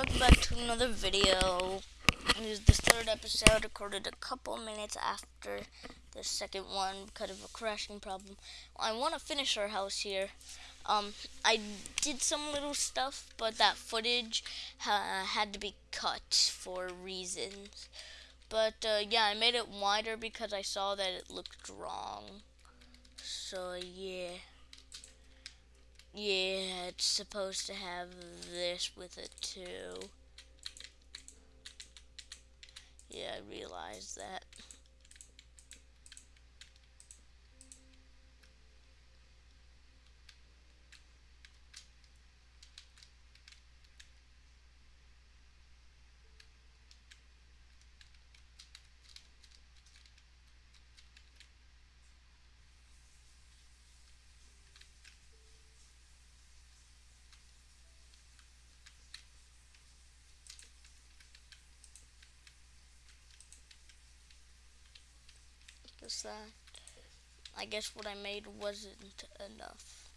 welcome back to another video. This is the third episode, recorded a couple minutes after the second one because of a crashing problem. I want to finish our house here. Um, I did some little stuff, but that footage had to be cut for reasons. But uh, yeah, I made it wider because I saw that it looked wrong. So yeah. Yeah, it's supposed to have this with it too. Yeah, I realized that. Is that I guess what I made wasn't enough.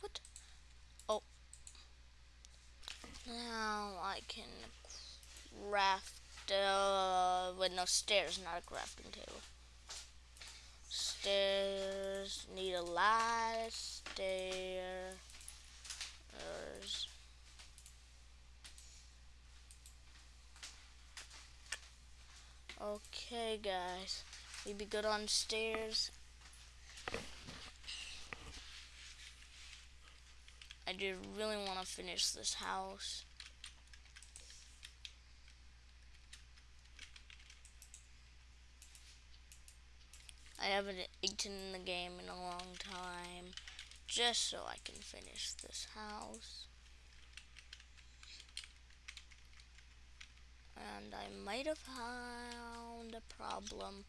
What? Oh. Now I can craft, uh, with no stairs, not a crafting table. Stairs, need a lot of stairs. Okay, guys. We be good on stairs. I do really want to finish this house. I haven't eaten in the game in a long time just so I can finish this house. And I might have found a problem,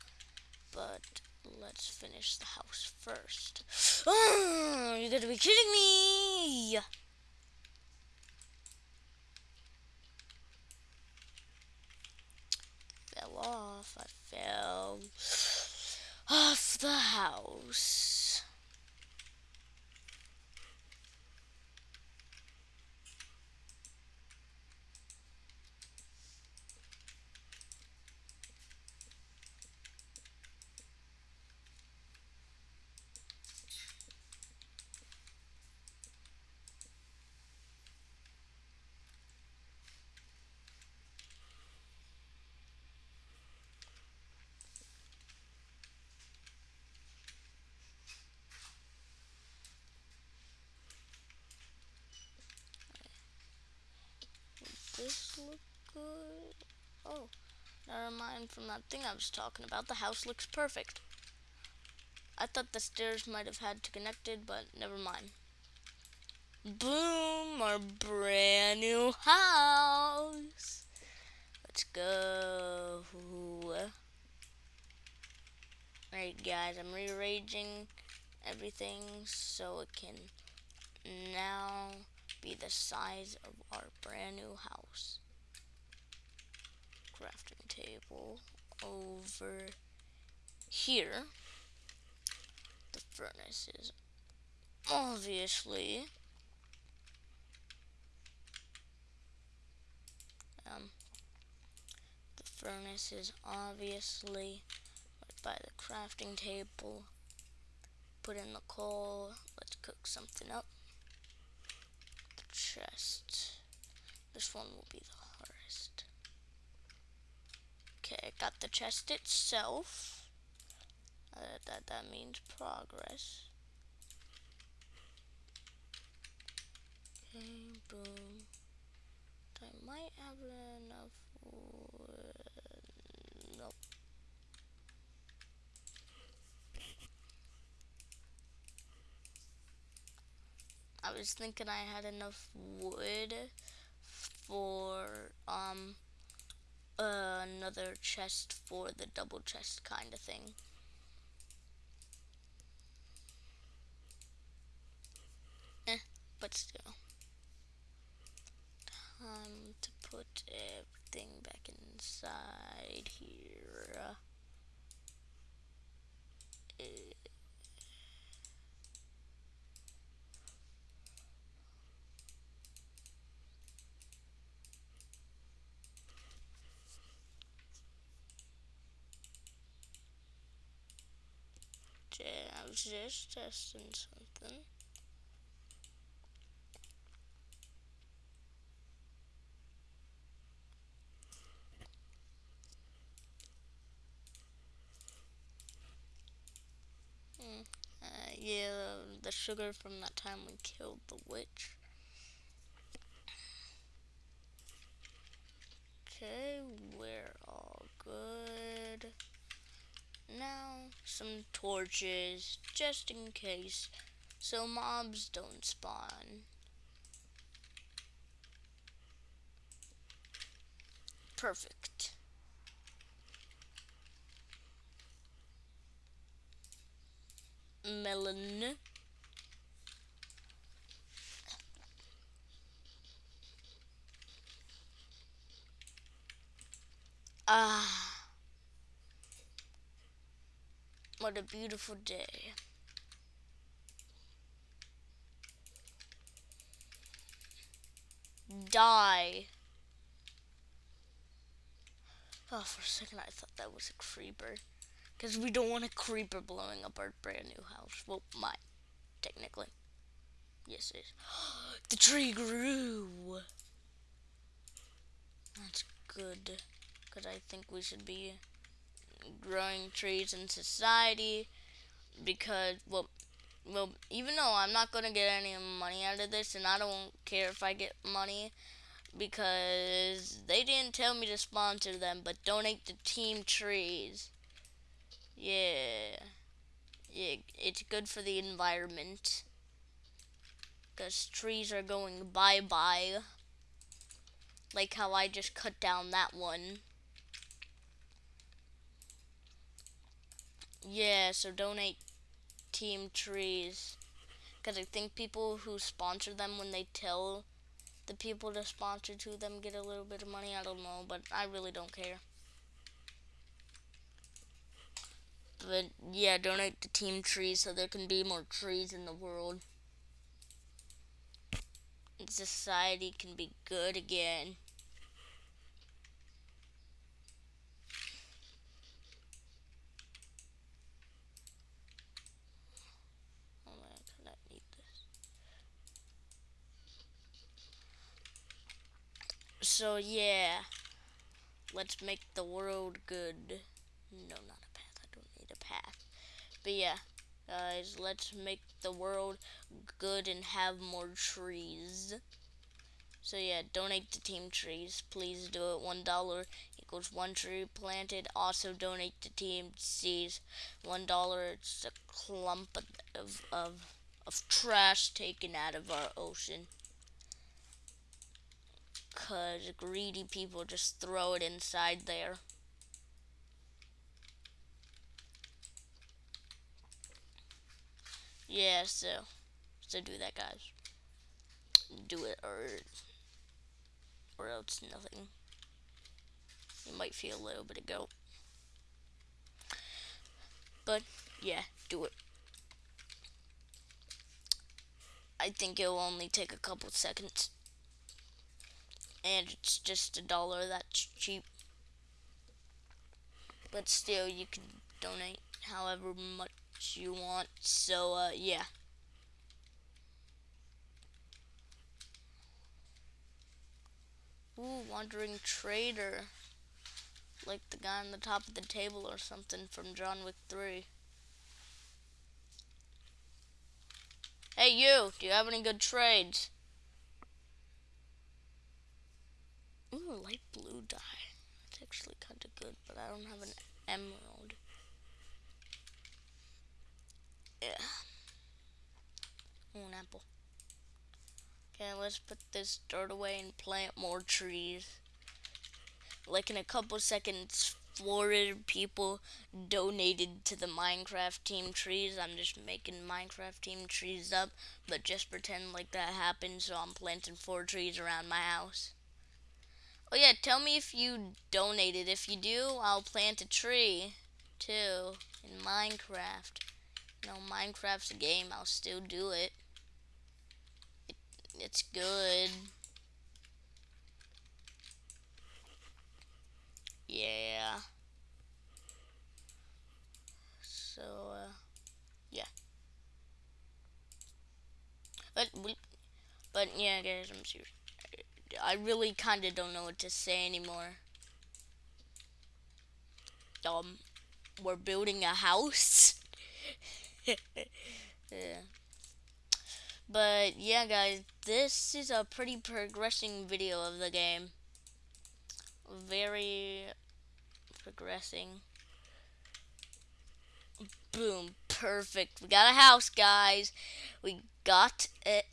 but let's finish the house first. Oh, you gotta be kidding me! Fell off, I fell off the house. This look good? Oh, never mind from that thing I was talking about. The house looks perfect. I thought the stairs might have had to connect it, but never mind. Boom, our brand new house. Let's go. Alright guys, I'm rearranging everything so it can now be the size of our brand new house. Crafting table over here. The furnace is obviously um, the furnace is obviously by the crafting table put in the coal let's cook something up chest. This one will be the hardest. Okay, got the chest itself. Uh, that, that means progress. Okay, boom. I might have enough wood. Nope. I was thinking I had enough wood for um uh, another chest for the double chest kind of thing. Eh, but still. Time to put everything back inside here. I was just testing something. Hmm. Uh, yeah, the sugar from that time we killed the witch. Okay, we're all good. Now, some torches, just in case, so mobs don't spawn. Perfect. Melon. Ah. What a beautiful day. Die. Oh, for a second I thought that was a creeper. Because we don't want a creeper blowing up our brand new house. Well, mine, technically. Yes, it is. the tree grew. That's good because I think we should be growing trees in society because well well even though I'm not gonna get any money out of this and I don't care if I get money because they didn't tell me to sponsor them but donate to team trees. Yeah. Yeah it's good for the environment. Because trees are going bye-bye. Like how I just cut down that one Yeah, so donate Team Trees. Because I think people who sponsor them, when they tell the people to sponsor to them, get a little bit of money. I don't know, but I really don't care. But yeah, donate to Team Trees so there can be more trees in the world. Society can be good again. So yeah, let's make the world good. No, not a path. I don't need a path. But yeah, guys, let's make the world good and have more trees. So yeah, donate to Team Trees. Please do it. One dollar equals one tree planted. Also donate to Team Seas. One dollar. It's a clump of of of trash taken out of our ocean because greedy people just throw it inside there. Yeah, so, so do that, guys. Do it, or, or else nothing. You might feel a little bit of guilt. But, yeah, do it. I think it'll only take a couple seconds and it's just a dollar that's cheap. But still you can donate however much you want. So uh, yeah. Ooh, wandering trader. Like the guy on the top of the table or something from John Wick 3 Hey you, do you have any good trades? Light blue dye. It's actually kind of good, but I don't have an emerald. Yeah. Ooh, an apple. Okay, let's put this dirt away and plant more trees. Like in a couple seconds, 400 people donated to the Minecraft team trees. I'm just making Minecraft team trees up, but just pretend like that happened, so I'm planting four trees around my house. Oh yeah, tell me if you donated. If you do, I'll plant a tree too in Minecraft. You know, Minecraft's a game. I'll still do it. it it's good. Yeah. So, uh, yeah. But, but yeah, guys, I'm serious. I really kind of don't know what to say anymore. Um, we're building a house. yeah. But yeah, guys, this is a pretty progressing video of the game. Very progressing. Boom, perfect. We got a house, guys. We got it.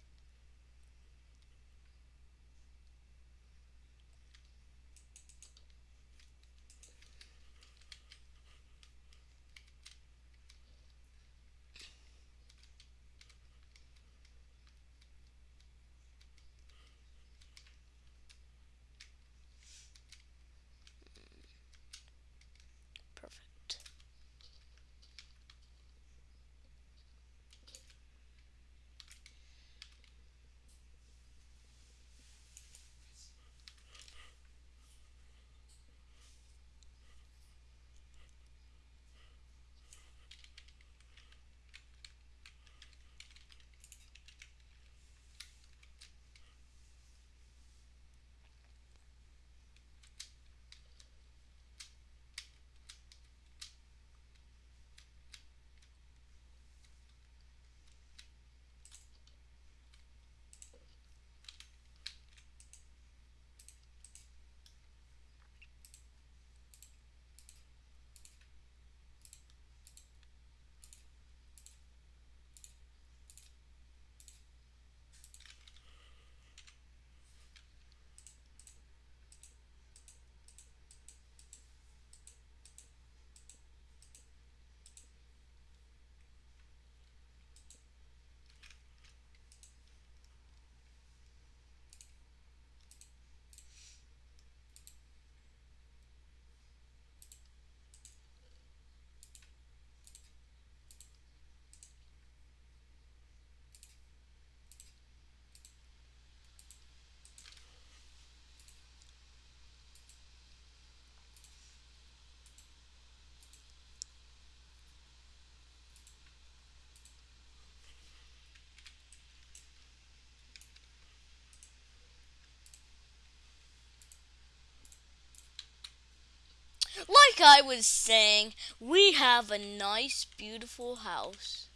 Like I was saying, we have a nice, beautiful house.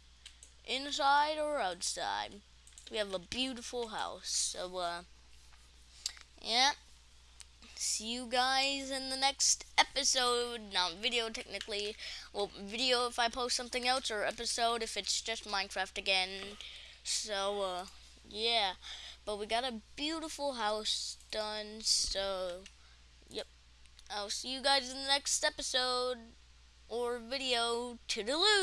Inside or outside. We have a beautiful house. So, uh, yeah. See you guys in the next episode. Not video, technically. Well, video if I post something else, or episode if it's just Minecraft again. So, uh, yeah. But we got a beautiful house done, so. I'll see you guys in the next episode or video. Toodaloo!